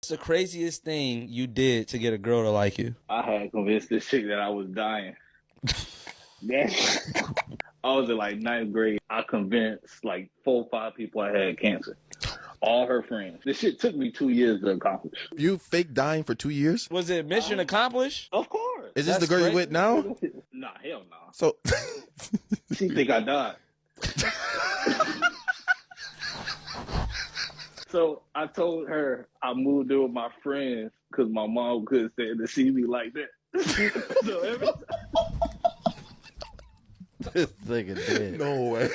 What's the craziest thing you did to get a girl to like you? I had convinced this chick that I was dying. Yeah. I was in like ninth grade. I convinced like four or five people I had cancer. All her friends. This shit took me two years to accomplish. You fake dying for two years? Was it mission accomplished? Of course. Is this That's the girl great. you with now? Nah, hell no. So She think I died. so I told her I moved in with my friends because my mom couldn't stand to see me like that. so every This nigga dead. no way.